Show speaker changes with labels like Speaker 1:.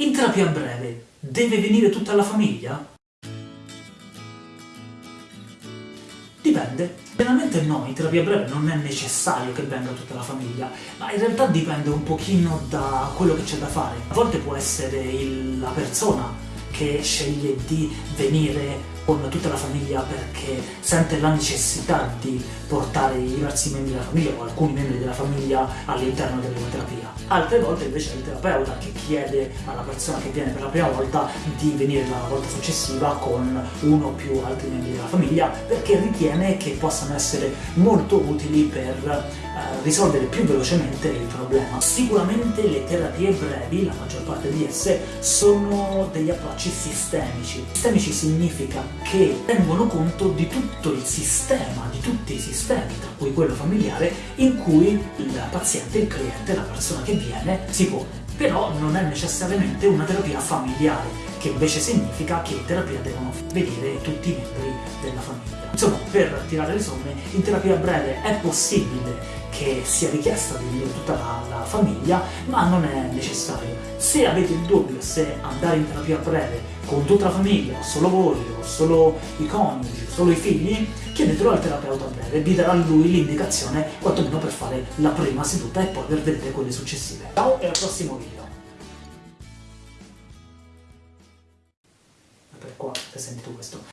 Speaker 1: In terapia breve deve venire tutta la famiglia? Dipende. Generalmente no, in terapia breve non è necessario che venga tutta la famiglia, ma in realtà dipende un pochino da quello che c'è da fare. A volte può essere il, la persona che sceglie di venire con tutta la famiglia perché sente la necessità di portare i diversi membri della famiglia o alcuni membri della famiglia all'interno della terapia. Altre volte invece è il terapeuta che chiede alla persona che viene per la prima volta di venire la volta successiva con uno o più altri membri della famiglia perché ritiene che possano essere molto utili per eh, risolvere più velocemente il problema. Sicuramente le terapie brevi, la maggior parte di esse, sono degli approcci sistemici. Sistemici significa che tengono conto di tutto il sistema, di tutti i sistemi, tra cui quello familiare, in cui il paziente, il cliente, la persona che viene si pone. Però non è necessariamente una terapia familiare, che invece significa che in terapia devono vedere tutti i membri. Insomma, per tirare le somme, in terapia breve è possibile che sia richiesta di tutta la, la, famiglia, ma non è necessario. Se avete il dubbio se andare in terapia breve con tutta la famiglia, o solo voi, o solo i coniugi, o solo i figli, chiedetelo al terapeuta breve, vi darà lui l'indicazione quantomeno per fare la prima seduta e poi per vedere quelle successive. Ciao e al prossimo video! Per qua, se senti questo.